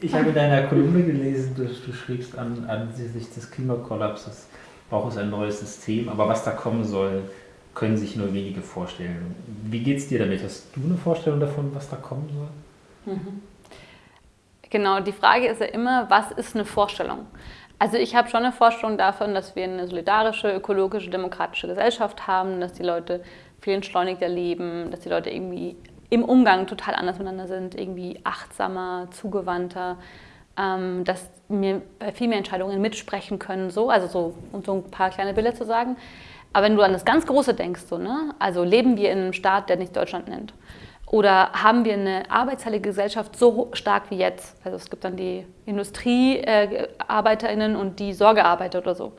Ich habe in deiner Kolumne gelesen, du, du schriebst an, ansichtlich des Klimakollapses, braucht es ein neues System, aber was da kommen soll, können sich nur wenige vorstellen. Wie geht es dir damit? Hast du eine Vorstellung davon, was da kommen soll? Mhm. Genau, die Frage ist ja immer, was ist eine Vorstellung? Also ich habe schon eine Vorstellung davon, dass wir eine solidarische, ökologische, demokratische Gesellschaft haben, dass die Leute viel entschleunigter leben, dass die Leute irgendwie im Umgang total anders miteinander sind, irgendwie achtsamer, zugewandter, ähm, dass wir bei viel mehr Entscheidungen mitsprechen können, so, also so, um so ein paar kleine Bilder zu sagen. Aber wenn du an das ganz Große denkst, so, ne? also leben wir in einem Staat, der nicht Deutschland nennt, oder haben wir eine arbeitsteilige Gesellschaft so stark wie jetzt? Also es gibt dann die IndustriearbeiterInnen und die Sorgearbeiter oder so.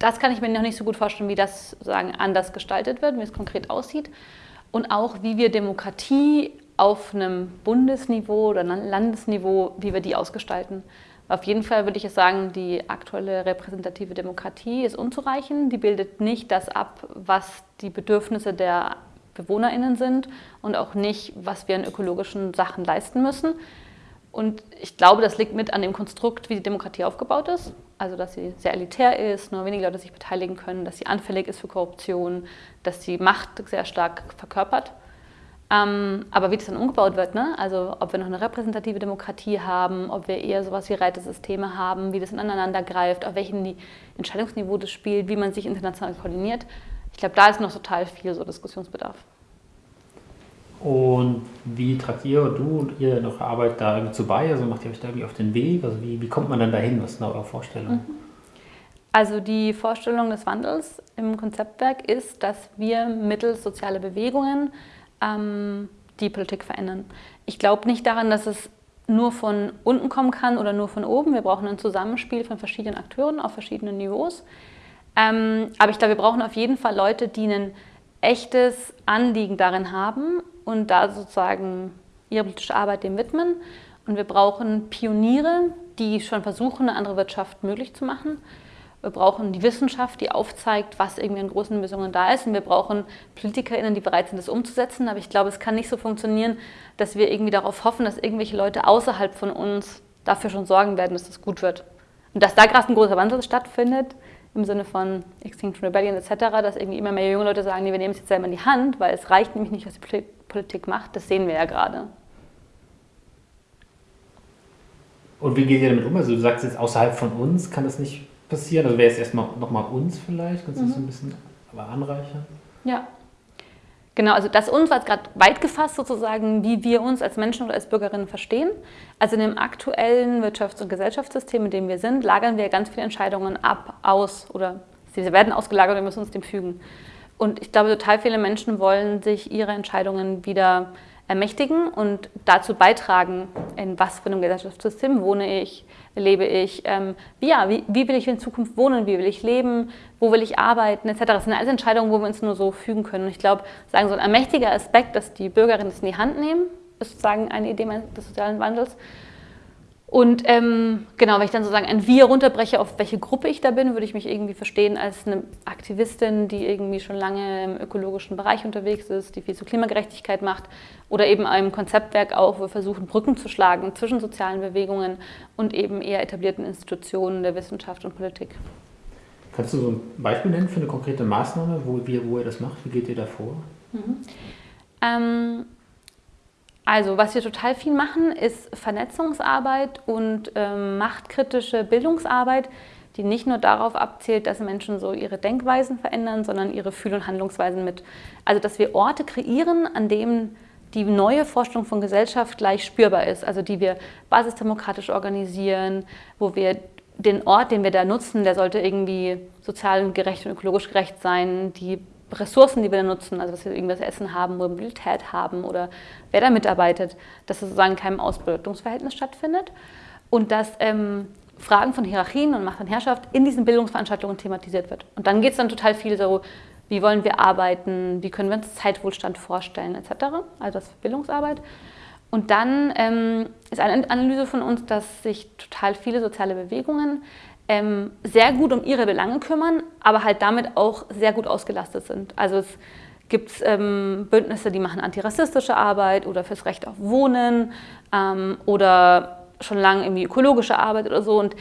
Das kann ich mir noch nicht so gut vorstellen, wie das sozusagen anders gestaltet wird, wie es konkret aussieht. Und auch, wie wir Demokratie auf einem Bundesniveau oder Landesniveau, wie wir die ausgestalten. Auf jeden Fall würde ich sagen, die aktuelle repräsentative Demokratie ist unzureichend. Die bildet nicht das ab, was die Bedürfnisse der BewohnerInnen sind und auch nicht, was wir an ökologischen Sachen leisten müssen. Und ich glaube, das liegt mit an dem Konstrukt, wie die Demokratie aufgebaut ist. Also, dass sie sehr elitär ist, nur wenige Leute sich beteiligen können, dass sie anfällig ist für Korruption, dass sie Macht sehr stark verkörpert. Ähm, aber wie das dann umgebaut wird, ne? also ob wir noch eine repräsentative Demokratie haben, ob wir eher sowas wie Reitesysteme haben, wie das ineinander greift, auf welchem Entscheidungsniveau das spielt, wie man sich international koordiniert, ich glaube, da ist noch total viel so Diskussionsbedarf. Und wie tragt ihr du und ihr noch Arbeit da zu bei? Also macht ihr euch da irgendwie auf den Weg? Also wie, wie kommt man dann dahin? Was ist eure Vorstellung? Mhm. Also die Vorstellung des Wandels im Konzeptwerk ist, dass wir mittels sozialer Bewegungen ähm, die Politik verändern. Ich glaube nicht daran, dass es nur von unten kommen kann oder nur von oben. Wir brauchen ein Zusammenspiel von verschiedenen Akteuren auf verschiedenen Niveaus. Ähm, aber ich glaube, wir brauchen auf jeden Fall Leute, die ein echtes Anliegen darin haben und da sozusagen ihre politische Arbeit dem widmen. Und wir brauchen Pioniere, die schon versuchen, eine andere Wirtschaft möglich zu machen. Wir brauchen die Wissenschaft, die aufzeigt, was irgendwie an großen Lösungen da ist. Und wir brauchen PolitikerInnen, die bereit sind, das umzusetzen. Aber ich glaube, es kann nicht so funktionieren, dass wir irgendwie darauf hoffen, dass irgendwelche Leute außerhalb von uns dafür schon sorgen werden, dass das gut wird. Und dass da gerade ein großer Wandel stattfindet, im Sinne von Extinction Rebellion etc., dass irgendwie immer mehr junge Leute sagen, nee, wir nehmen es jetzt selber in die Hand, weil es reicht nämlich nicht, was die Politik macht. Das sehen wir ja gerade. Und wie geht ihr damit um? Also du sagst jetzt, außerhalb von uns kann das nicht passieren. Also wäre es erstmal nochmal uns vielleicht? Kannst du mhm. das ein bisschen aber anreichern? Ja. Genau, also das uns war gerade weit gefasst sozusagen, wie wir uns als Menschen oder als Bürgerinnen verstehen. Also in dem aktuellen Wirtschafts- und Gesellschaftssystem, in dem wir sind, lagern wir ganz viele Entscheidungen ab, aus oder sie werden ausgelagert und wir müssen uns dem fügen. Und ich glaube, total viele Menschen wollen sich ihre Entscheidungen wieder ermächtigen und dazu beitragen, in was für einem Gesellschaftssystem wohne ich, lebe ich, ähm, wie, ja, wie, wie, will ich in Zukunft wohnen, wie will ich leben, wo will ich arbeiten, etc. Das sind alles Entscheidungen, wo wir uns nur so fügen können. Und ich glaube, sagen so ein ermächtiger Aspekt, dass die Bürgerinnen es in die Hand nehmen, ist sozusagen eine Idee des sozialen Wandels. Und ähm, genau, wenn ich dann sozusagen ein Wir runterbreche, auf welche Gruppe ich da bin, würde ich mich irgendwie verstehen als eine Aktivistin, die irgendwie schon lange im ökologischen Bereich unterwegs ist, die viel zur Klimagerechtigkeit macht oder eben einem Konzeptwerk auch, wo wir versuchen, Brücken zu schlagen zwischen sozialen Bewegungen und eben eher etablierten Institutionen der Wissenschaft und Politik. Kannst du so ein Beispiel nennen für eine konkrete Maßnahme, wo, wie, wo ihr das macht? Wie geht ihr da vor? Mhm. Ähm, also was wir total viel machen, ist Vernetzungsarbeit und ähm, machtkritische Bildungsarbeit, die nicht nur darauf abzielt, dass Menschen so ihre Denkweisen verändern, sondern ihre Fühl- und Handlungsweisen mit. Also dass wir Orte kreieren, an denen die neue Vorstellung von Gesellschaft gleich spürbar ist, also die wir basisdemokratisch organisieren, wo wir den Ort, den wir da nutzen, der sollte irgendwie sozial gerecht und ökologisch gerecht sein, die Ressourcen, die wir nutzen, also dass wir irgendwas Essen haben Mobilität haben oder wer da mitarbeitet, dass es sozusagen in keinem Ausbeutungsverhältnis stattfindet und dass ähm, Fragen von Hierarchien und Macht und Herrschaft in diesen Bildungsveranstaltungen thematisiert wird. Und dann geht es dann total viel so, wie wollen wir arbeiten, wie können wir uns Zeitwohlstand vorstellen etc., also das Bildungsarbeit. Und dann ähm, ist eine Analyse von uns, dass sich total viele soziale Bewegungen ähm, sehr gut um ihre Belange kümmern, aber halt damit auch sehr gut ausgelastet sind. Also es gibt ähm, Bündnisse, die machen antirassistische Arbeit oder fürs Recht auf Wohnen ähm, oder schon lange irgendwie ökologische Arbeit oder so. Und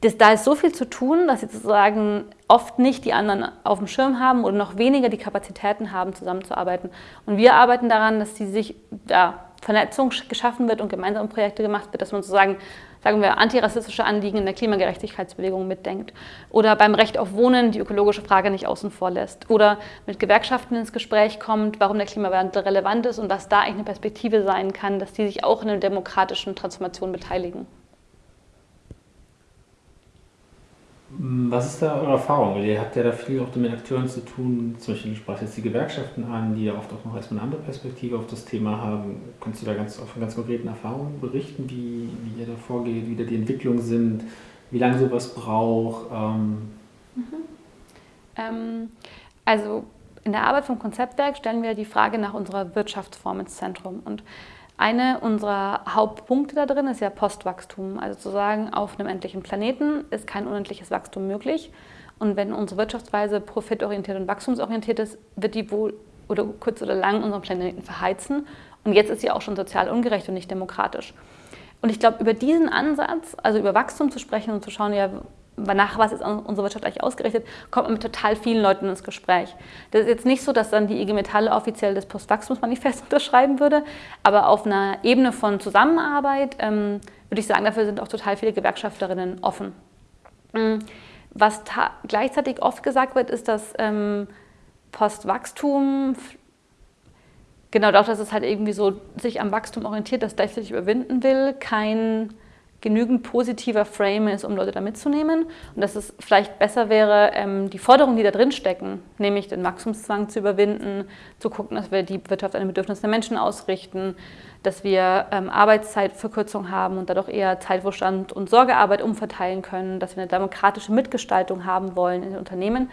das, da ist so viel zu tun, dass sie sozusagen oft nicht die anderen auf dem Schirm haben oder noch weniger die Kapazitäten haben, zusammenzuarbeiten. Und wir arbeiten daran, dass die sich ja, Vernetzung geschaffen wird und gemeinsame Projekte gemacht wird, dass man sozusagen, sagen wir, antirassistische Anliegen in der Klimagerechtigkeitsbewegung mitdenkt. Oder beim Recht auf Wohnen die ökologische Frage nicht außen vor lässt. Oder mit Gewerkschaften ins Gespräch kommt, warum der Klimawandel relevant ist und was da eigentlich eine Perspektive sein kann, dass die sich auch in einer demokratischen Transformation beteiligen. Was ist da eure Erfahrung? Ihr habt ja da viel auch mit Akteuren zu tun. Zum Beispiel sprach jetzt die Gewerkschaften an, die ja oft auch noch erstmal eine andere Perspektive auf das Thema haben. Kannst du da ganz, von ganz konkreten Erfahrungen berichten, wie, wie ihr da vorgeht, wie da die Entwicklungen sind, wie lange sowas braucht? Ähm mhm. ähm, also in der Arbeit vom Konzeptwerk stellen wir die Frage nach unserer Wirtschaftsform ins Zentrum. Und eine unserer Hauptpunkte da drin ist ja Postwachstum. Also zu sagen, auf einem endlichen Planeten ist kein unendliches Wachstum möglich. Und wenn unsere Wirtschaftsweise profitorientiert und wachstumsorientiert ist, wird die wohl oder kurz oder lang unseren Planeten verheizen. Und jetzt ist sie auch schon sozial ungerecht und nicht demokratisch. Und ich glaube, über diesen Ansatz, also über Wachstum zu sprechen und zu schauen, ja, nach was ist unsere Wirtschaft eigentlich ausgerichtet, kommt man mit total vielen Leuten ins Gespräch. Das ist jetzt nicht so, dass dann die IG Metalle offiziell das Postwachstumsmanifest unterschreiben würde, aber auf einer Ebene von Zusammenarbeit ähm, würde ich sagen, dafür sind auch total viele Gewerkschafterinnen offen. Mm, was gleichzeitig oft gesagt wird, ist, dass ähm, Postwachstum, genau dadurch, dass es halt irgendwie so sich am Wachstum orientiert, das gleichzeitig überwinden will, kein genügend positiver Frame ist, um Leute da mitzunehmen und dass es vielleicht besser wäre, ähm, die Forderungen, die da drin stecken, nämlich den Wachstumszwang zu überwinden, zu gucken, dass wir die Wirtschaft an den Bedürfnissen der Menschen ausrichten, dass wir ähm, Arbeitszeitverkürzung haben und dadurch eher Zeitwohlstand und Sorgearbeit umverteilen können, dass wir eine demokratische Mitgestaltung haben wollen in den Unternehmen,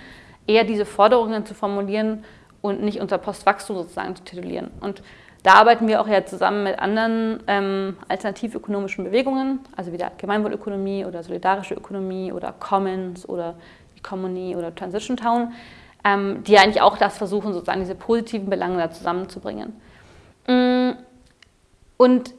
eher diese Forderungen zu formulieren und nicht unter Postwachstum sozusagen zu titulieren. Und da arbeiten wir auch ja zusammen mit anderen ähm, alternativökonomischen Bewegungen, also wie der Gemeinwohlökonomie oder solidarische Ökonomie oder Commons oder Economy oder Transition Town, ähm, die eigentlich auch das versuchen, sozusagen diese positiven Belange da zusammenzubringen. Mm, und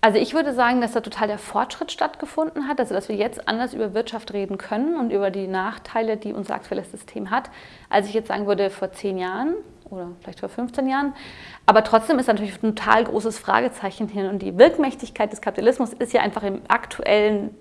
also ich würde sagen, dass da total der Fortschritt stattgefunden hat, also dass wir jetzt anders über Wirtschaft reden können und über die Nachteile, die unser aktuelles System hat, als ich jetzt sagen würde vor zehn Jahren oder vielleicht vor 15 Jahren. Aber trotzdem ist natürlich ein total großes Fragezeichen hin. Und die Wirkmächtigkeit des Kapitalismus ist ja einfach im aktuellen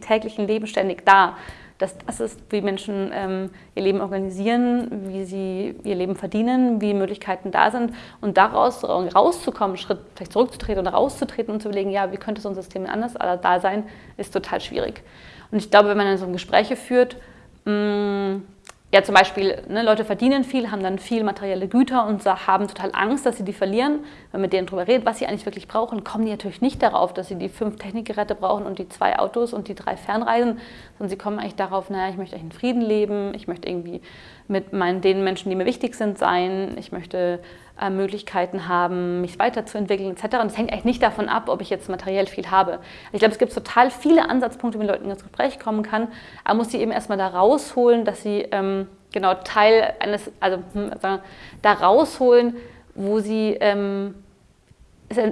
täglichen Leben ständig da. Das, das ist, wie Menschen ähm, ihr Leben organisieren, wie sie ihr Leben verdienen, wie Möglichkeiten da sind. Und daraus rauszukommen, Schritt vielleicht zurückzutreten oder rauszutreten und zu überlegen, ja, wie könnte so ein System anders da sein, ist total schwierig. Und ich glaube, wenn man dann so Gespräche führt, mh, mm, ja zum Beispiel, ne, Leute verdienen viel, haben dann viel materielle Güter und haben total Angst, dass sie die verlieren. Wenn man mit denen darüber redet, was sie eigentlich wirklich brauchen, kommen die natürlich nicht darauf, dass sie die fünf Technikgeräte brauchen und die zwei Autos und die drei Fernreisen, sondern sie kommen eigentlich darauf, naja, ich möchte eigentlich in Frieden leben, ich möchte irgendwie mit meinen, den Menschen, die mir wichtig sind, sein, ich möchte äh, Möglichkeiten haben, mich weiterzuentwickeln etc. Und es hängt eigentlich nicht davon ab, ob ich jetzt materiell viel habe. Ich glaube, es gibt total viele Ansatzpunkte, man Leuten ins Gespräch kommen kann. Aber man muss sie eben erstmal da rausholen, dass sie ähm, genau Teil eines, also, hm, also da rausholen, wo sie ähm,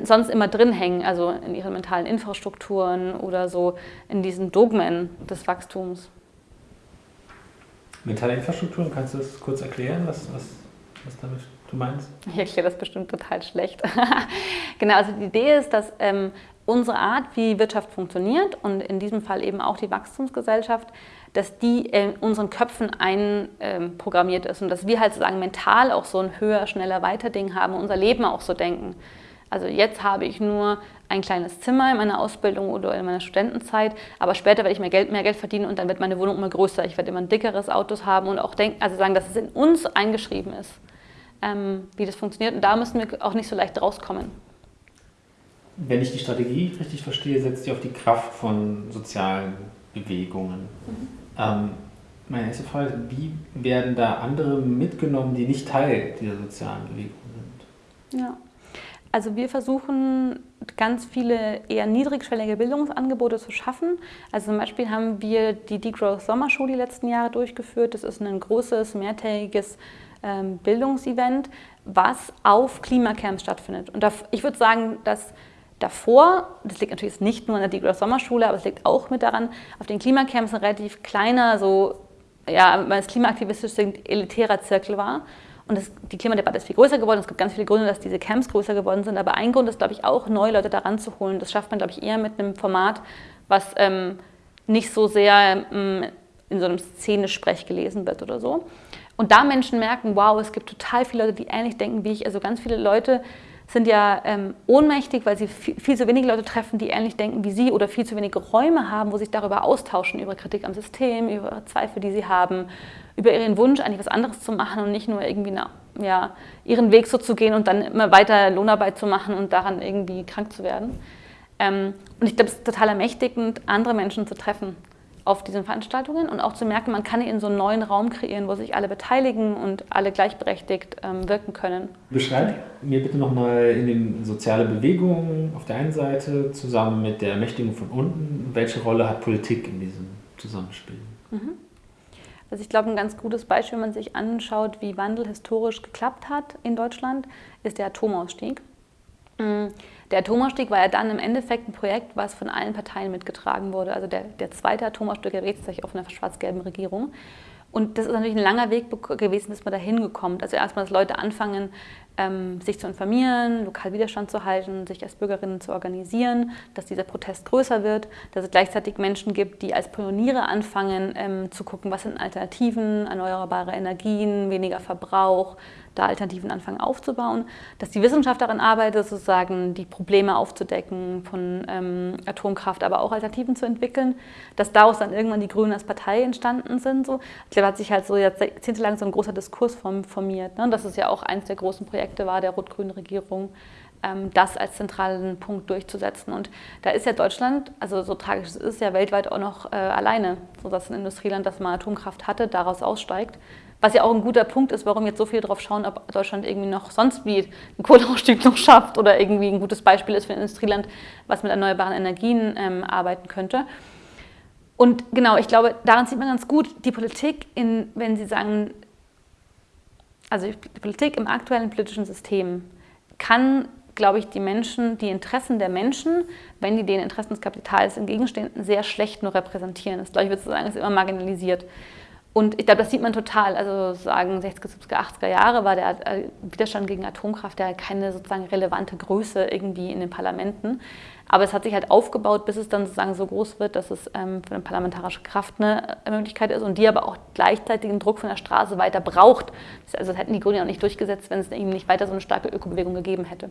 sonst immer drin hängen, also in ihren mentalen Infrastrukturen oder so in diesen Dogmen des Wachstums. Mentale Infrastrukturen, kannst du das kurz erklären, was, was, was damit du meinst? Ich erkläre das bestimmt total schlecht. genau, also die Idee ist, dass ähm, unsere Art, wie Wirtschaft funktioniert und in diesem Fall eben auch die Wachstumsgesellschaft, dass die in unseren Köpfen einprogrammiert ist und dass wir halt sozusagen mental auch so ein höher, schneller, weiter Ding haben unser Leben auch so denken. Also jetzt habe ich nur ein kleines Zimmer in meiner Ausbildung oder in meiner Studentenzeit, aber später werde ich mehr Geld, mehr Geld verdienen und dann wird meine Wohnung immer größer. Ich werde immer ein dickeres Autos haben und auch denken, also sagen, dass es in uns eingeschrieben ist ähm, wie das funktioniert. Und da müssen wir auch nicht so leicht rauskommen. Wenn ich die Strategie richtig verstehe, setzt sie auf die Kraft von sozialen Bewegungen. Mhm. Ähm, meine erste Frage ist, wie werden da andere mitgenommen, die nicht Teil dieser sozialen Bewegung sind? Ja, also wir versuchen ganz viele eher niedrigschwellige Bildungsangebote zu schaffen. Also zum Beispiel haben wir die Degrowth Sommerschule die letzten Jahre durchgeführt. Das ist ein großes, mehrtägiges Bildungsevent, was auf Klimacamps stattfindet. Und ich würde sagen, dass davor, das liegt natürlich nicht nur an der Diegler Sommerschule, aber es liegt auch mit daran, auf den Klimacamps ein relativ kleiner, so, ja, wenn es klimaaktivistisch sind, elitärer Zirkel war. Und das, die Klimadebatte ist viel größer geworden. Es gibt ganz viele Gründe, dass diese Camps größer geworden sind. Aber ein Grund ist, glaube ich, auch, neue Leute daran zu holen. Das schafft man, glaube ich, eher mit einem Format, was ähm, nicht so sehr ähm, in so einem Szene-Sprech gelesen wird oder so. Und da Menschen merken, wow, es gibt total viele Leute, die ähnlich denken wie ich. Also ganz viele Leute sind ja ähm, ohnmächtig, weil sie viel, viel, zu wenige Leute treffen, die ähnlich denken wie sie oder viel zu wenige Räume haben, wo sie sich darüber austauschen, über Kritik am System, über Zweifel, die sie haben, über ihren Wunsch, eigentlich was anderes zu machen und nicht nur irgendwie na, ja, ihren Weg so zu gehen und dann immer weiter Lohnarbeit zu machen und daran irgendwie krank zu werden. Ähm, und ich glaube, es ist total ermächtigend, andere Menschen zu treffen auf diesen Veranstaltungen und auch zu merken, man kann in so einen neuen Raum kreieren, wo sich alle beteiligen und alle gleichberechtigt ähm, wirken können. Beschreib mir bitte nochmal in den soziale Bewegungen auf der einen Seite zusammen mit der Ermächtigung von unten, welche Rolle hat Politik in diesem Zusammenspiel? Mhm. Also ich glaube, ein ganz gutes Beispiel, wenn man sich anschaut, wie Wandel historisch geklappt hat in Deutschland, ist der Atomausstieg. Mhm. Der Atomausstieg war ja dann im Endeffekt ein Projekt, was von allen Parteien mitgetragen wurde. Also der, der zweite Atomausstieg erregt sich auf einer schwarz-gelben Regierung. Und das ist natürlich ein langer Weg gewesen, bis man da hingekommen. Also erstmal, dass Leute anfangen, ähm, sich zu informieren, lokal Widerstand zu halten, sich als Bürgerinnen zu organisieren, dass dieser Protest größer wird, dass es gleichzeitig Menschen gibt, die als Pioniere anfangen ähm, zu gucken, was sind Alternativen, erneuerbare Energien, weniger Verbrauch, da Alternativen anfangen aufzubauen, dass die Wissenschaft daran arbeitet, sozusagen die Probleme aufzudecken von ähm, Atomkraft, aber auch Alternativen zu entwickeln, dass daraus dann irgendwann die Grünen als Partei entstanden sind. So. Ich glaube, hat sich halt so jahrzehntelang so ein großer Diskurs formiert. Ne? Das ist ja auch eines der großen Projekte war der rot-grünen Regierung, ähm, das als zentralen Punkt durchzusetzen. Und da ist ja Deutschland, also so tragisch es ist, ja weltweit auch noch äh, alleine, so dass ein Industrieland, das mal Atomkraft hatte, daraus aussteigt. Was ja auch ein guter Punkt ist, warum jetzt so viel darauf schauen, ob Deutschland irgendwie noch sonst wie einen Kohleausstieg noch schafft oder irgendwie ein gutes Beispiel ist für ein Industrieland, was mit erneuerbaren Energien ähm, arbeiten könnte. Und genau, ich glaube, daran sieht man ganz gut, die Politik, in, wenn Sie sagen, also die Politik im aktuellen politischen System kann, glaube ich, die Menschen, die Interessen der Menschen, wenn die den Interessen des Kapitals entgegenstehen, sehr schlecht nur repräsentieren. Das, glaube ich, würde sagen, ist immer marginalisiert. Und ich glaube, das sieht man total. Also sagen 60er, 70er, 80er Jahre war der äh, Widerstand gegen Atomkraft ja keine sozusagen relevante Größe irgendwie in den Parlamenten. Aber es hat sich halt aufgebaut, bis es dann sozusagen so groß wird, dass es ähm, für eine parlamentarische Kraft eine äh, Möglichkeit ist und die aber auch gleichzeitig den Druck von der Straße weiter braucht. Also das hätten die Grünen auch nicht durchgesetzt, wenn es eben nicht weiter so eine starke Ökobewegung gegeben hätte.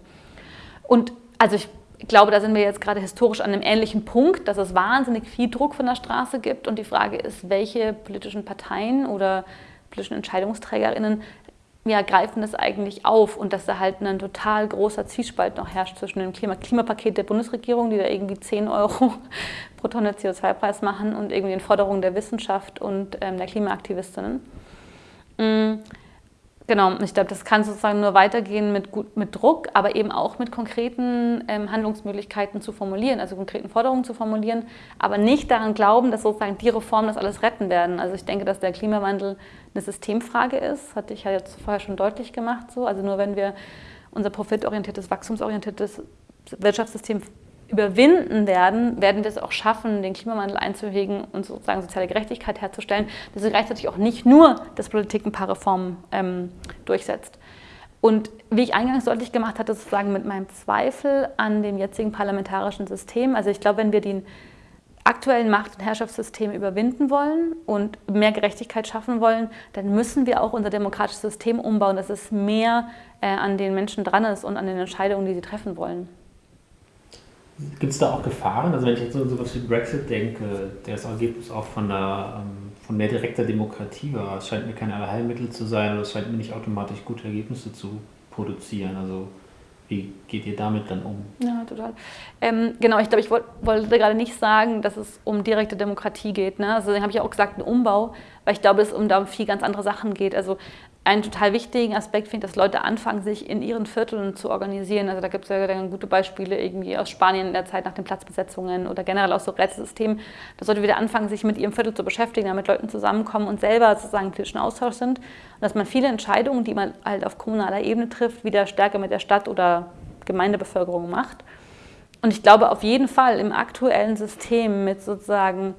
Und also ich ich glaube, da sind wir jetzt gerade historisch an einem ähnlichen Punkt, dass es wahnsinnig viel Druck von der Straße gibt. Und die Frage ist, welche politischen Parteien oder politischen EntscheidungsträgerInnen ja, greifen das eigentlich auf und dass da halt ein total großer Zwiespalt noch herrscht zwischen dem Klima Klimapaket der Bundesregierung, die da irgendwie 10 Euro pro Tonne CO2-Preis machen und irgendwie den Forderungen der Wissenschaft und ähm, der Klimaaktivistinnen. Mhm. Genau, ich glaube, das kann sozusagen nur weitergehen mit, gut, mit Druck, aber eben auch mit konkreten ähm, Handlungsmöglichkeiten zu formulieren, also konkreten Forderungen zu formulieren, aber nicht daran glauben, dass sozusagen die Reformen das alles retten werden. Also ich denke, dass der Klimawandel eine Systemfrage ist, hatte ich ja jetzt vorher schon deutlich gemacht. So. Also nur wenn wir unser profitorientiertes, wachstumsorientiertes Wirtschaftssystem überwinden werden, werden wir es auch schaffen, den Klimawandel einzuhegen und sozusagen soziale Gerechtigkeit herzustellen, dass sie gleichzeitig auch nicht nur, dass Politik ein paar Reformen ähm, durchsetzt. Und wie ich eingangs deutlich gemacht hatte, sozusagen mit meinem Zweifel an dem jetzigen parlamentarischen System, also ich glaube, wenn wir den aktuellen Macht- und Herrschaftssystem überwinden wollen und mehr Gerechtigkeit schaffen wollen, dann müssen wir auch unser demokratisches System umbauen, dass es mehr äh, an den Menschen dran ist und an den Entscheidungen, die sie treffen wollen. Gibt es da auch Gefahren? Also wenn ich jetzt so etwas wie Brexit denke, der das Ergebnis auch von, der, ähm, von mehr direkter Demokratie war, es scheint mir kein Allheilmittel zu sein oder es scheint mir nicht automatisch gute Ergebnisse zu produzieren. Also wie geht ihr damit dann um? Ja, total. Ähm, genau, ich glaube, ich wollt, wollte gerade nicht sagen, dass es um direkte Demokratie geht. Ne? Also, habe ich auch gesagt, ein Umbau, weil ich glaube, es um da viel ganz andere Sachen geht. Also einen total wichtigen Aspekt finde dass Leute anfangen, sich in ihren Vierteln zu organisieren. Also da gibt es ja dann gute Beispiele irgendwie aus Spanien in der Zeit nach den Platzbesetzungen oder generell aus so Rätselsystemen, dass Leute wieder anfangen, sich mit ihrem Viertel zu beschäftigen, damit Leuten zusammenkommen und selber sozusagen politischen Austausch sind. Und dass man viele Entscheidungen, die man halt auf kommunaler Ebene trifft, wieder stärker mit der Stadt oder Gemeindebevölkerung macht. und ich glaube auf jeden Fall im aktuellen System mit sozusagen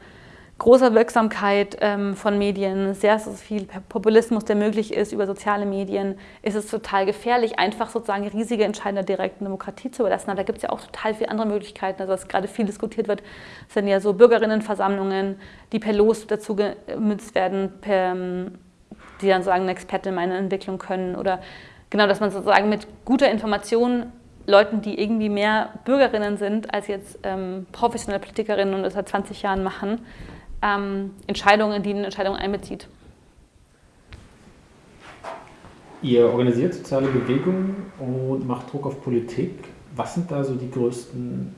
großer Wirksamkeit ähm, von Medien, sehr, sehr viel Populismus, der möglich ist über soziale Medien, ist es total gefährlich, einfach sozusagen riesige Entscheidungen der direkten Demokratie zu überlassen. Aber da gibt es ja auch total viele andere Möglichkeiten. Also was gerade viel diskutiert wird, sind ja so Bürgerinnenversammlungen, die per Los dazu gemützt werden, per, ähm, die dann sagen, eine Expertin in meine Entwicklung können. Oder genau, dass man sozusagen mit guter Information Leuten, die irgendwie mehr Bürgerinnen sind als jetzt ähm, professionelle Politikerinnen und das seit 20 Jahren machen, ähm, Entscheidungen, die in Entscheidungen einbezieht. Ihr organisiert soziale Bewegungen und macht Druck auf Politik. Was sind da so die größten,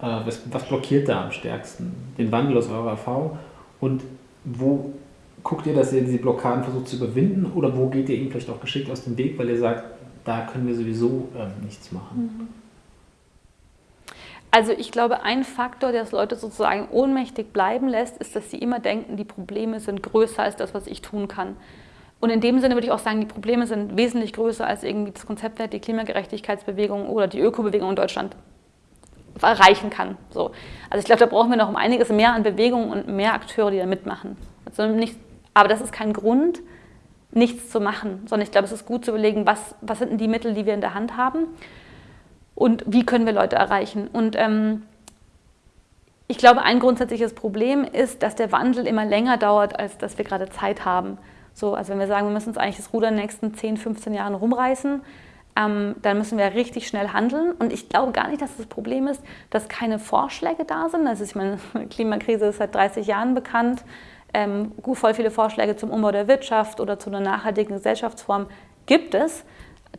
äh, was, was, blockiert da am stärksten den Wandel aus eurer Erfahrung? Und wo guckt ihr, dass ihr diese Blockaden versucht zu überwinden? Oder wo geht ihr ihnen vielleicht auch geschickt aus dem Weg, weil ihr sagt, da können wir sowieso ähm, nichts machen? Mhm. Also ich glaube, ein Faktor, der das Leute sozusagen ohnmächtig bleiben lässt, ist, dass sie immer denken, die Probleme sind größer als das, was ich tun kann. Und in dem Sinne würde ich auch sagen, die Probleme sind wesentlich größer als irgendwie das Konzept, die Klimagerechtigkeitsbewegung oder die Ökobewegung in Deutschland erreichen kann. So. Also ich glaube, da brauchen wir noch um einiges mehr an Bewegungen und mehr Akteure, die da mitmachen. Also nicht, aber das ist kein Grund, nichts zu machen, sondern ich glaube, es ist gut zu überlegen, was, was sind denn die Mittel, die wir in der Hand haben und wie können wir Leute erreichen. Und ähm, ich glaube, ein grundsätzliches Problem ist, dass der Wandel immer länger dauert, als dass wir gerade Zeit haben. So, also wenn wir sagen, wir müssen uns eigentlich das Ruder in den nächsten 10, 15 Jahren rumreißen, ähm, dann müssen wir richtig schnell handeln. Und ich glaube gar nicht, dass das Problem ist, dass keine Vorschläge da sind. Also ich meine, Klimakrise ist seit 30 Jahren bekannt. Ähm, voll viele Vorschläge zum Umbau der Wirtschaft oder zu einer nachhaltigen Gesellschaftsform gibt es,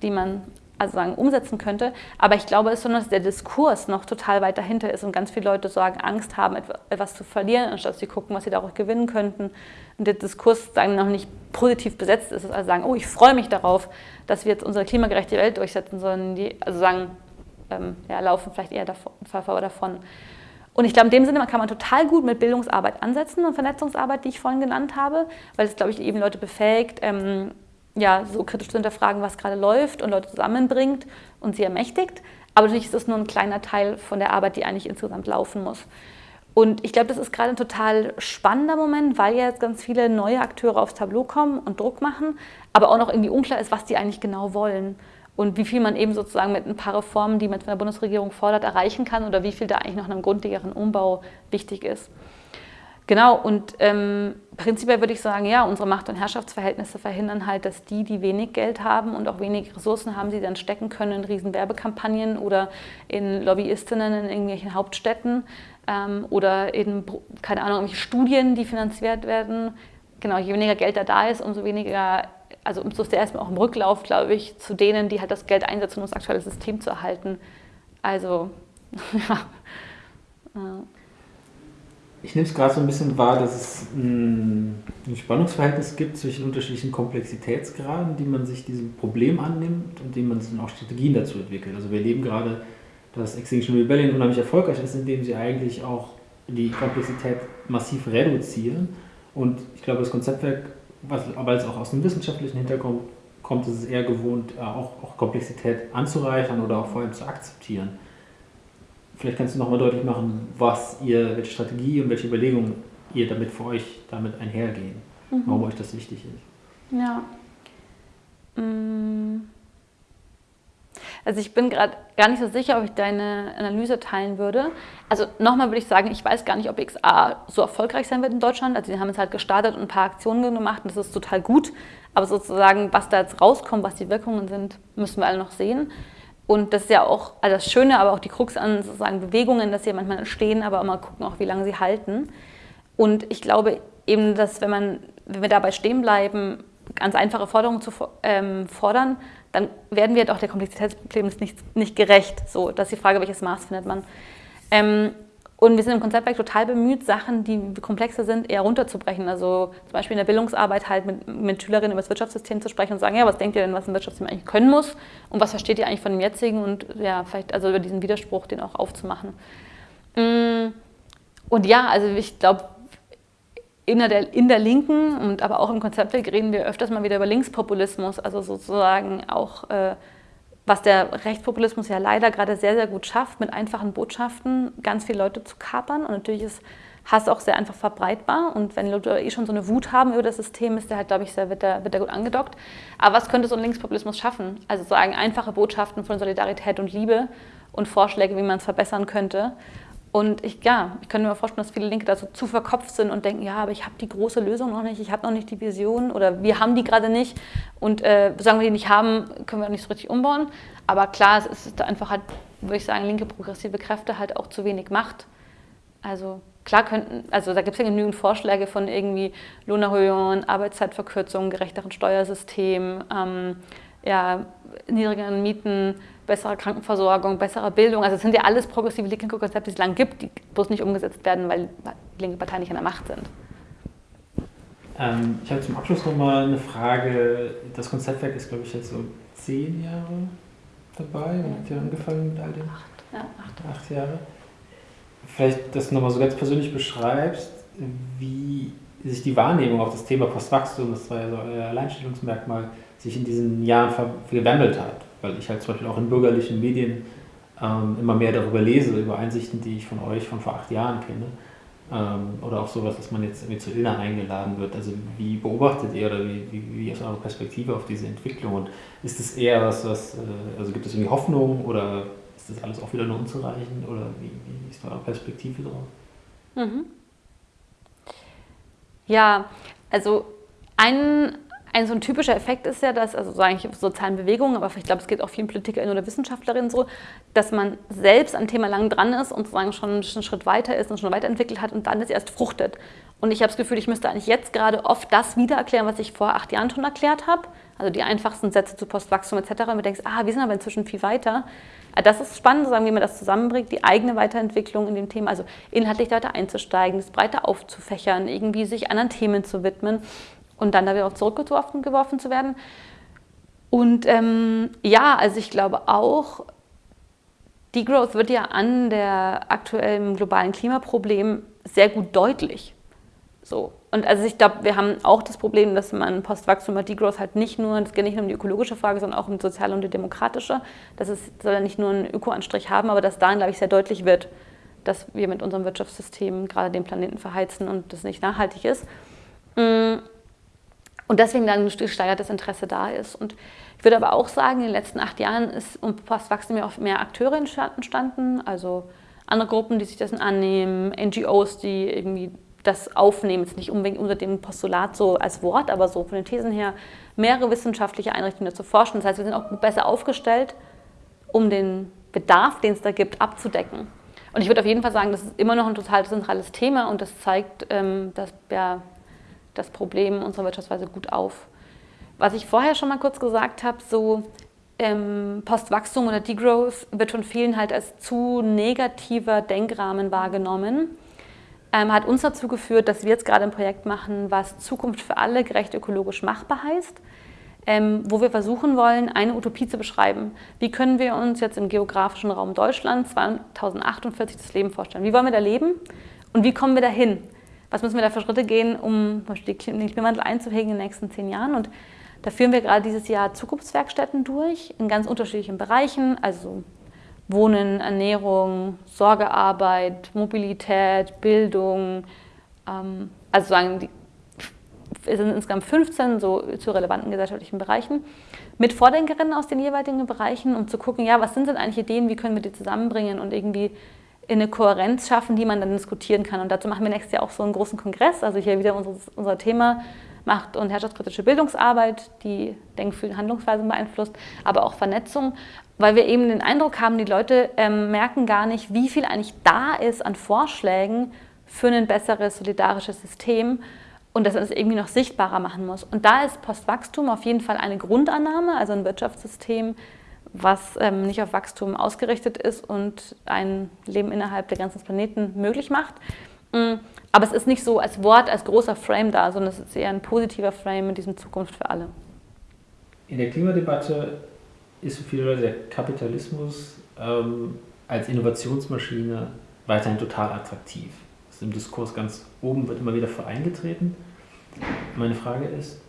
die man also sagen, umsetzen könnte. Aber ich glaube, es ist so, dass der Diskurs noch total weit dahinter ist und ganz viele Leute sagen, Angst haben, etwas zu verlieren, anstatt sie gucken, was sie daraus gewinnen könnten. Und der Diskurs sagen, noch nicht positiv besetzt ist, also sagen, oh, ich freue mich darauf, dass wir jetzt unsere klimagerechte Welt durchsetzen, sondern die, also sagen, ähm, ja, laufen vielleicht eher davon, davon. Und ich glaube, in dem Sinne kann man total gut mit Bildungsarbeit ansetzen und Vernetzungsarbeit, die ich vorhin genannt habe, weil es, glaube ich, eben Leute befähigt, ähm, ja, so kritisch zu hinterfragen, was gerade läuft und Leute zusammenbringt und sie ermächtigt. Aber natürlich ist das nur ein kleiner Teil von der Arbeit, die eigentlich insgesamt laufen muss. Und ich glaube, das ist gerade ein total spannender Moment, weil jetzt ganz viele neue Akteure aufs Tableau kommen und Druck machen, aber auch noch irgendwie unklar ist, was die eigentlich genau wollen und wie viel man eben sozusagen mit ein paar Reformen, die man von der Bundesregierung fordert, erreichen kann oder wie viel da eigentlich noch einem grundlegeren Umbau wichtig ist. Genau, und ähm, prinzipiell würde ich sagen, ja, unsere Macht- und Herrschaftsverhältnisse verhindern halt, dass die, die wenig Geld haben und auch wenig Ressourcen haben, sie dann stecken können in riesen Werbekampagnen oder in Lobbyistinnen in irgendwelchen Hauptstädten ähm, oder in, keine Ahnung, irgendwelche Studien, die finanziert werden. Genau, je weniger Geld da da ist, umso weniger, also umso ist der erstmal auch im Rücklauf, glaube ich, zu denen, die halt das Geld einsetzen, um das aktuelle System zu erhalten. Also, ja ich nehme es gerade so ein bisschen wahr, dass es ein, Spannungsverhältnis gibt zwischen unterschiedlichen Komplexitätsgraden, die man sich diesem Problem annimmt und dem man dann auch Strategien dazu entwickelt. Also wir erleben gerade, dass Extinction Rebellion unheimlich erfolgreich ist, indem sie eigentlich auch die Komplexität massiv reduzieren. Und ich glaube, das Konzeptwerk, aber jetzt auch aus dem wissenschaftlichen Hintergrund kommt, ist es eher gewohnt, äh, auch, auch Komplexität anzureichern oder auch vor allem zu akzeptieren. Vielleicht kannst du nochmal deutlich machen, was ihr, welche Strategie und welche Überlegungen ihr damit für euch damit einhergehen, mhm. warum euch das wichtig ist. Ja. Mm. Also ich bin gerade gar nicht so sicher, ob ich deine Analyse teilen würde. Also nochmal würde ich sagen, ich weiß gar nicht, ob XA so erfolgreich sein wird in Deutschland. Also die haben es halt gestartet und ein paar Aktionen gemacht und das ist total gut. Aber sozusagen, was da jetzt rauskommt, was die Wirkungen sind, müssen wir alle noch sehen. Und das ist ja auch also das Schöne, aber auch die Krux an sozusagen Bewegungen, dass sie manchmal entstehen, aber immer gucken auch, wie lange sie halten. Und ich glaube eben, dass wenn, man, wenn wir dabei stehen bleiben, ganz einfache Forderungen zu ähm, fordern, dann werden wir doch der Komplexität des Problems nicht, nicht gerecht. So, das ist die Frage, welches Maß findet man. Ähm, und wir sind im Konzeptwerk total bemüht, Sachen, die komplexer sind, eher runterzubrechen. Also zum Beispiel in der Bildungsarbeit halt mit, mit Schülerinnen über das Wirtschaftssystem zu sprechen und sagen, ja, was denkt ihr denn, was ein Wirtschaftssystem eigentlich können muss und was versteht ihr eigentlich von dem jetzigen und ja, vielleicht also über diesen Widerspruch, den auch aufzumachen. Mm, und ja, also ich glaube, in der, in der Linken und aber auch im Konzeptwerk reden wir öfters mal wieder über Linkspopulismus, also sozusagen auch äh, was der Rechtspopulismus ja leider gerade sehr, sehr gut schafft, mit einfachen Botschaften ganz viele Leute zu kapern. Und natürlich ist Hass auch sehr einfach verbreitbar. Und wenn Leute eh schon so eine Wut haben über das System, ist der halt, glaube ich, sehr, wird, der, wird der gut angedockt. Aber was könnte so ein Linkspopulismus schaffen? Also sagen einfache Botschaften von Solidarität und Liebe und Vorschläge, wie man es verbessern könnte. Und ich, ja, ich könnte mir vorstellen, dass viele Linke da so zu verkopft sind und denken, ja, aber ich habe die große Lösung noch nicht, ich habe noch nicht die Vision oder wir haben die gerade nicht. Und äh, sagen wir die nicht haben, können wir auch nicht so richtig umbauen. Aber klar, es ist einfach halt, würde ich sagen, linke progressive Kräfte halt auch zu wenig Macht. Also klar könnten, also da gibt es ja genügend Vorschläge von irgendwie Lohnerhöhungen, Arbeitszeitverkürzung, gerechteren Steuersystem, ähm, ja, niedrigeren Mieten, bessere Krankenversorgung, bessere Bildung. Also es sind ja alles progressive linke Konzepte, die es lang gibt, die bloß nicht umgesetzt werden, weil die linke Parteien nicht an der Macht sind. Ähm, ich habe zum Abschluss nochmal eine Frage. Das Konzeptwerk ist, glaube ich, jetzt so zehn Jahre dabei und hat ja angefangen mit all dem. Acht, ja, acht. acht Jahre. Vielleicht, dass du nochmal so ganz persönlich beschreibst, wie sich die Wahrnehmung auf das Thema Postwachstum, das war ja so euer Alleinstellungsmerkmal, sich in diesen Jahren verwandelt hat weil ich halt zum Beispiel auch in bürgerlichen Medien ähm, immer mehr darüber lese, über Einsichten, die ich von euch von vor acht Jahren kenne. Ähm, oder auch sowas, dass man jetzt irgendwie zu Ilna eingeladen wird. Also wie beobachtet ihr oder wie, wie, wie ist eure Perspektive auf diese Entwicklung? Und ist es eher was, was, äh, also gibt es irgendwie Hoffnung oder ist das alles auch wieder nur unzureichend? Oder wie, wie ist eure Perspektive drauf? Mhm. Ja, also ein ein so ein typischer Effekt ist ja, dass, also sage ich sozialen Bewegungen, aber ich glaube, es geht auch vielen PolitikerInnen oder Wissenschaftlerinnen so, dass man selbst am Thema lang dran ist und sozusagen schon einen Schritt weiter ist und schon weiterentwickelt hat und dann es erst fruchtet. Und ich habe das Gefühl, ich müsste eigentlich jetzt gerade oft das wieder erklären, was ich vor acht Jahren schon erklärt habe. Also die einfachsten Sätze zu Postwachstum etc. Und du denkst, ah, wir sind aber inzwischen viel weiter. Das ist spannend, sagen, wie man das zusammenbringt, die eigene Weiterentwicklung in dem Thema, also inhaltlich weiter einzusteigen, das breiter aufzufächern, irgendwie sich anderen Themen zu widmen und dann da wieder auch zurückgeworfen geworfen zu werden. Und ähm, ja, also ich glaube auch, Degrowth wird ja an der aktuellen globalen Klimaproblem sehr gut deutlich. So. Und also ich glaube, wir haben auch das Problem, dass man Postwachstum und Degrowth halt nicht nur, es geht nicht nur um die ökologische Frage, sondern auch um die soziale und die demokratische. Das ist, soll ja nicht nur einen Öko-Anstrich haben, aber dass dahin, glaube ich, sehr deutlich wird, dass wir mit unserem Wirtschaftssystem gerade den Planeten verheizen und das nicht nachhaltig ist. Mm. Und deswegen dann ein gesteigertes Interesse da ist. Und ich würde aber auch sagen, in den letzten acht Jahren ist um Postwachstum ja auch mehr Akteure entstanden, also andere Gruppen, die sich dessen annehmen, NGOs, die irgendwie das aufnehmen, jetzt nicht unbedingt unter dem Postulat so als Wort, aber so von den Thesen her, mehrere wissenschaftliche Einrichtungen dazu forschen. Das heißt, wir sind auch besser aufgestellt, um den Bedarf, den es da gibt, abzudecken. Und ich würde auf jeden Fall sagen, das ist immer noch ein total zentrales Thema und das zeigt, ähm, dass ja, das Problem unserer Wirtschaftsweise gut auf. Was ich vorher schon mal kurz gesagt habe, so ähm, Postwachstum oder Degrowth wird von vielen halt als zu negativer Denkrahmen wahrgenommen. Ähm, hat uns dazu geführt, dass wir jetzt gerade ein Projekt machen, was Zukunft für alle gerecht ökologisch machbar heißt, ähm, wo wir versuchen wollen, eine Utopie zu beschreiben. Wie können wir uns jetzt im geografischen Raum Deutschland 2048 das Leben vorstellen? Wie wollen wir da leben und wie kommen wir dahin? Was müssen wir da für Schritte gehen, um den Klimawandel einzuhegen in den nächsten zehn Jahren. Und da führen wir gerade dieses Jahr Zukunftswerkstätten durch in ganz unterschiedlichen Bereichen, also Wohnen, Ernährung, Sorgearbeit, Mobilität, Bildung. Ähm, also sagen die, es sind insgesamt 15 so zu relevanten gesellschaftlichen Bereichen mit Vordenkerinnen aus den jeweiligen Bereichen, um zu gucken, ja, was sind denn eigentlich Ideen, wie können wir die zusammenbringen und irgendwie in eine Kohärenz schaffen, die man dann diskutieren kann. Und dazu machen wir nächstes Jahr auch so einen großen Kongress. Also hier wieder unser, unser Thema Macht- und herrschaftskritische Bildungsarbeit, die Denkfühl- und Handlungsweisen beeinflusst, aber auch Vernetzung, weil wir eben den Eindruck haben, die Leute ähm, merken gar nicht, wie viel eigentlich da ist an Vorschlägen für ein besseres, solidarisches System und dass man es irgendwie noch sichtbarer machen muss. Und da ist Postwachstum auf jeden Fall eine Grundannahme, also ein Wirtschaftssystem, was ähm, nicht auf Wachstum ausgerichtet ist und ein Leben innerhalb der ganzen Planeten möglich macht. Mm, aber es ist nicht so als Wort, als großer Frame da, sondern es ist eher ein positiver Frame in diesem Zukunft für alle. In der Klimadebatte ist für viele Leute der Kapitalismus ähm, als Innovationsmaschine weiterhin total attraktiv. Das ist im Diskurs ganz oben, wird immer wieder für eingetreten. Meine Frage ist,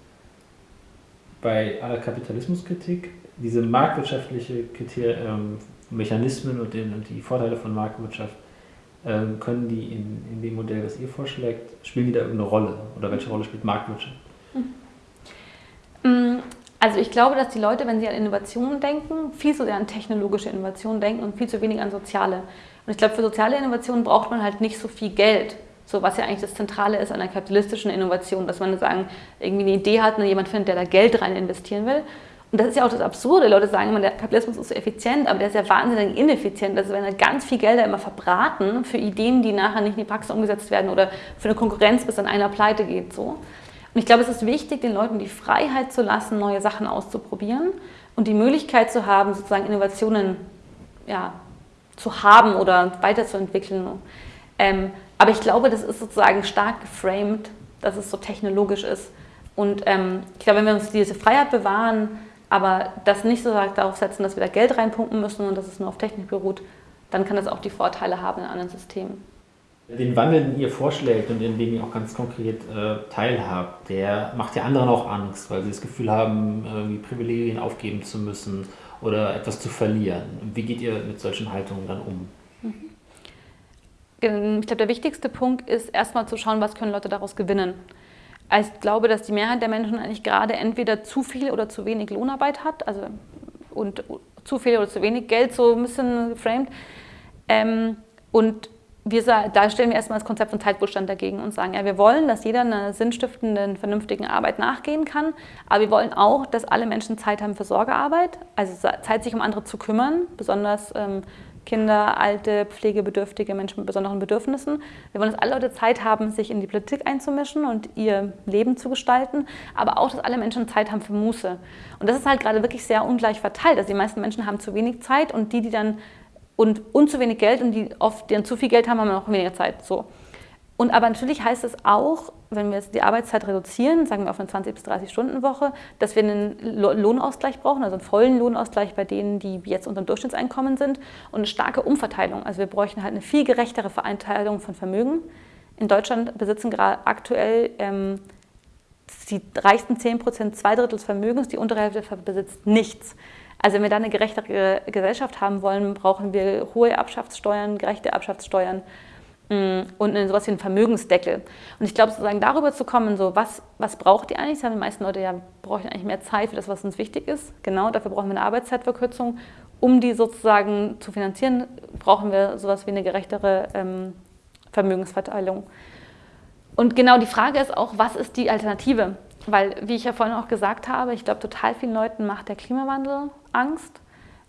bei aller Kapitalismuskritik diese marktwirtschaftliche Kriter ähm, Mechanismen und, den, und, die Vorteile von Marktwirtschaft, ähm, können die in, in, dem Modell, das ihr vorschlägt, spielen die da irgendeine Rolle? Oder welche Rolle spielt Marktwirtschaft? Mhm. Also ich glaube, dass die Leute, wenn sie an Innovationen denken, viel zu sehr an technologische Innovationen denken und viel zu wenig an soziale. Und ich glaube, für soziale Innovationen braucht man halt nicht so viel Geld. So, was ja eigentlich das Zentrale ist an der kapitalistischen Innovation, dass man sagen, irgendwie eine Idee hat und jemand findet, der da Geld rein investieren will. Und das ist ja auch das Absurde. Leute sagen immer, der Kapitalismus ist so effizient, aber der ist ja wahnsinnig ineffizient. Also werden halt ganz viel Gelder immer verbraten für Ideen, die nachher nicht in die Praxis umgesetzt werden oder für eine Konkurrenz, bis dann einer pleite geht. So. Und ich glaube, es ist wichtig, den Leuten die Freiheit zu lassen, neue Sachen auszuprobieren und die Möglichkeit zu haben, sozusagen Innovationen ja, zu haben oder weiterzuentwickeln. Ähm, aber ich glaube, das ist sozusagen stark geframed, dass es so technologisch ist. Und ähm, ich glaube, wenn wir uns diese Freiheit bewahren, aber das nicht so darauf setzen, dass wir da Geld reinpumpen müssen und dass es nur auf Technik beruht, dann kann das auch die Vorteile haben in anderen Systemen. Den Wandel, den ihr vorschlägt und in dem ihr auch ganz konkret äh, teilhabt, der macht ja anderen auch Angst, weil sie das Gefühl haben, irgendwie Privilegien aufgeben zu müssen oder etwas zu verlieren. Wie geht ihr mit solchen Haltungen dann um? Mhm. Ich glaube, der wichtigste Punkt ist erstmal zu schauen, was können Leute daraus gewinnen. Also ich glaube, dass die Mehrheit der Menschen eigentlich gerade entweder zu viel oder zu wenig Lohnarbeit hat, also und zu viel oder zu wenig Geld, so ein bisschen geframed. Ähm, und wir, da stellen wir erstmal das Konzept von Zeitwohlstand dagegen und sagen, ja, wir wollen, dass jeder einer sinnstiftenden, vernünftigen Arbeit nachgehen kann, aber wir wollen auch, dass alle Menschen Zeit haben für Sorgearbeit, also Zeit, sich um andere zu kümmern, besonders ähm, Kinder, alte, pflegebedürftige Menschen mit besonderen Bedürfnissen. Wir wollen, dass alle Leute Zeit haben, sich in die Politik einzumischen und ihr Leben zu gestalten, aber auch, dass alle Menschen Zeit haben für Muße. Und das ist halt gerade wirklich sehr ungleich verteilt. Also die meisten Menschen haben zu wenig Zeit und die, die dann und, und zu wenig Geld und die oft, die dann zu viel Geld haben, haben noch weniger Zeit. So. Und aber natürlich heißt es auch, wenn wir jetzt die Arbeitszeit reduzieren, sagen wir auf eine 20 bis 30 Stunden Woche, dass wir einen Lohnausgleich brauchen, also einen vollen Lohnausgleich bei denen, die jetzt unter dem Durchschnittseinkommen sind und eine starke Umverteilung. Also wir bräuchten halt eine viel gerechtere Vereinteilung von Vermögen. In Deutschland besitzen gerade aktuell ähm, die reichsten 10 Prozent zwei Drittel des Vermögens, die untere Hälfte besitzt nichts. Also wenn wir da eine gerechtere Gesellschaft haben wollen, brauchen wir hohe Erbschaftssteuern, gerechte Erbschaftssteuern Mm, und sowas wie einen Vermögensdeckel. Und ich glaube, sozusagen darüber zu kommen, so was, was braucht ihr eigentlich? Das haben die meisten Leute ja, brauchen eigentlich mehr Zeit für das, was uns wichtig ist. Genau, dafür brauchen wir eine Arbeitszeitverkürzung. Um die sozusagen zu finanzieren, brauchen wir sowas wie eine gerechtere ähm, Vermögensverteilung. Und genau die Frage ist auch, was ist die Alternative? Weil, wie ich ja vorhin auch gesagt habe, ich glaube, total vielen Leuten macht der Klimawandel Angst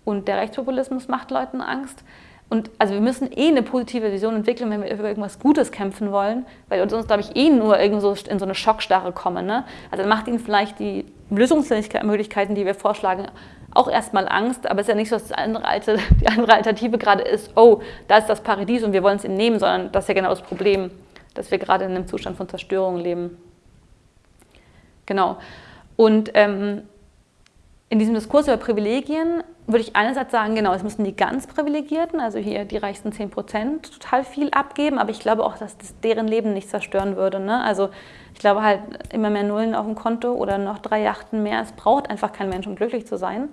und der Rechtspopulismus macht Leuten Angst. Und also wir müssen eh eine positive Vision entwickeln, wenn wir über irgendwas Gutes kämpfen wollen, weil uns, glaube ich, eh nur irgendwo in so eine Schockstarre kommen. Ne? Also dann macht ihnen vielleicht die Lösungsmöglichkeiten, die wir vorschlagen, auch erstmal Angst, aber es ist ja nicht so, dass die andere Alternative gerade ist, oh, da ist das Paradies und wir wollen es ihnen nehmen, sondern das ist ja genau das Problem, dass wir gerade in einem Zustand von Zerstörung leben. Genau. Und ähm, in diesem Diskurs über Privilegien würde ich einerseits sagen, genau, es müssen die ganz Privilegierten, also hier die reichsten 10 Prozent, total viel abgeben, aber ich glaube auch, dass das deren Leben nicht zerstören würde. Ne? Also ich glaube halt immer mehr Nullen auf dem Konto oder noch drei Yachten mehr, es braucht einfach kein Mensch, um glücklich zu sein.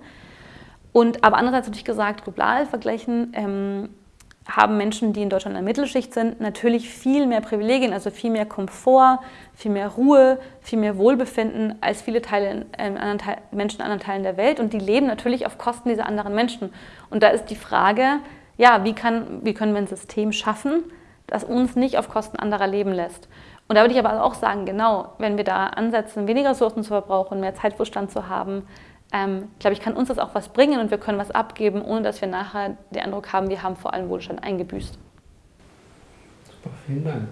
Und aber andererseits natürlich gesagt, global vergleichen, ähm, haben Menschen, die in Deutschland in der Mittelschicht sind, natürlich viel mehr Privilegien, also viel mehr Komfort, viel mehr Ruhe, viel mehr Wohlbefinden als viele Teile, äh, anderen Teil, Menschen in anderen Teilen der Welt. Und die leben natürlich auf Kosten dieser anderen Menschen. Und da ist die Frage, ja, wie, kann, wie können wir ein System schaffen, das uns nicht auf Kosten anderer leben lässt? Und da würde ich aber auch sagen, genau, wenn wir da ansetzen, weniger Ressourcen zu verbrauchen, mehr Zeitwohlstand zu haben, ähm, glaube ich, kann uns das auch was bringen und wir können was abgeben, ohne dass wir nachher den Eindruck haben, wir haben vor allem Wohlstand eingebüßt. Super, vielen Dank.